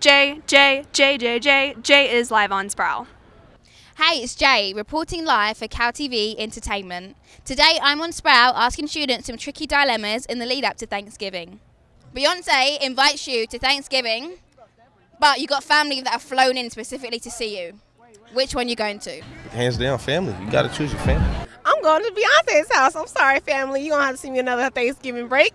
J, J, J, J, J. J is live on Sproul. Hey, it's Jay reporting live for Cal TV Entertainment. Today I'm on Sproul asking students some tricky dilemmas in the lead up to Thanksgiving. Beyonce invites you to Thanksgiving, but you got family that have flown in specifically to see you. Which one you going to? Hands down, family. You got to choose your family. I'm going to Beyonce's house. I'm sorry, family. You're going to have to see me another Thanksgiving break.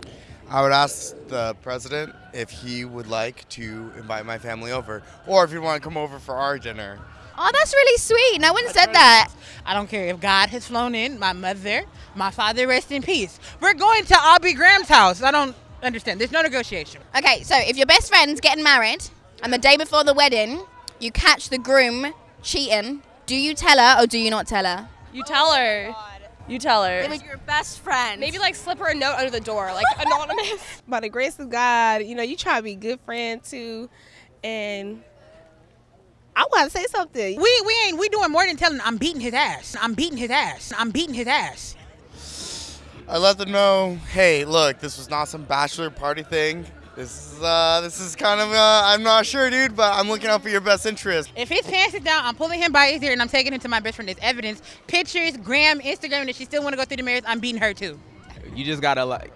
I would ask the president if he would like to invite my family over, or if he'd want to come over for our dinner. Oh, that's really sweet. No one said that. I don't care if God has flown in, my mother, my father, rest in peace. We're going to Aubrey Graham's house. I don't understand. There's no negotiation. Okay, so if your best friend's getting married and the day before the wedding, you catch the groom cheating, do you tell her or do you not tell her? You tell her. You tell her. It was your best friend. Maybe like slip her a note under the door, like anonymous. By the grace of God, you know, you try to be a good friend too. And I want to say something. We we ain't we doing more than telling I'm beating his ass. I'm beating his ass. I'm beating his ass. I let them know, hey, look, this was not some bachelor party thing. This is uh, this is kind of uh, I'm not sure, dude, but I'm looking out for your best interest. If his pants is down, I'm pulling him by his ear and I'm taking him to my best friend as evidence. Pictures, Gram, Instagram, and if she still want to go through the mirrors, I'm beating her too. You just gotta like.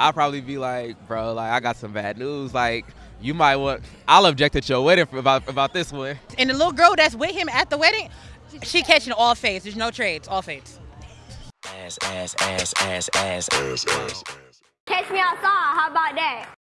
I'll probably be like, bro, like I got some bad news. Like you might want. I'll object at your wedding for, about about this one. And the little girl that's with him at the wedding, she catching all fades. There's no trades, all fades. Ass, ass, ass, ass, ass, ass, ass. Catch me outside. How about that?